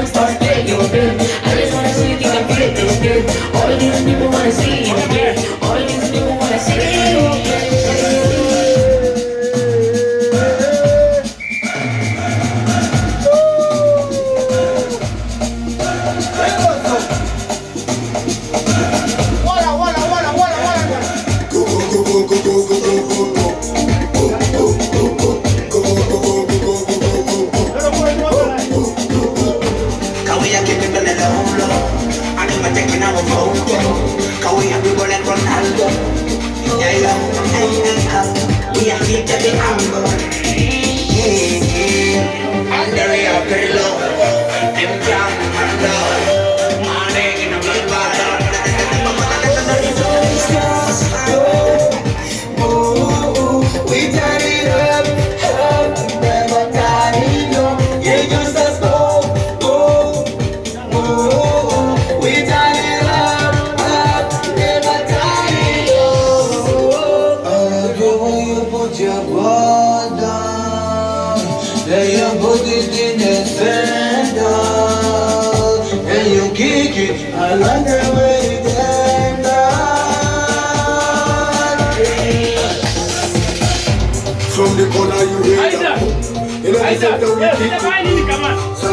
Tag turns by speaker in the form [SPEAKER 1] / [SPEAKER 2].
[SPEAKER 1] Young Stars
[SPEAKER 2] Ey Budidine Fenda. Ey Kiki Alanga Veydenda From the corner you hear
[SPEAKER 3] that In the middle of the wicked